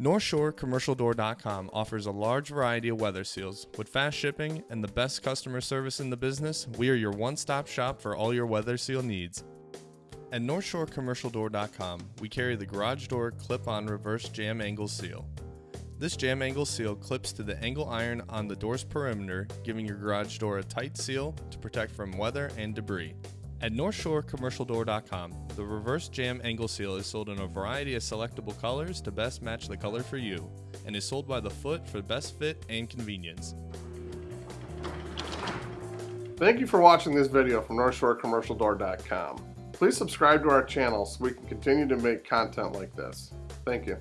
NorthshoreCommercialDoor.com offers a large variety of weather seals. With fast shipping and the best customer service in the business, we are your one stop shop for all your weather seal needs. At NorthshoreCommercialDoor.com, we carry the garage door clip on reverse jamb angle seal. This jamb angle seal clips to the angle iron on the door's perimeter, giving your garage door a tight seal to protect from weather and debris. At NorthshoreCommercialDoor.com, the reverse jamb angle seal is sold in a variety of selectable colors to best match the color for you, and is sold by the foot for best fit and convenience. Thank you for watching this video from NorthshoreCommercialDoor.com. Please subscribe to our channel so we can continue to make content like this. Thank you.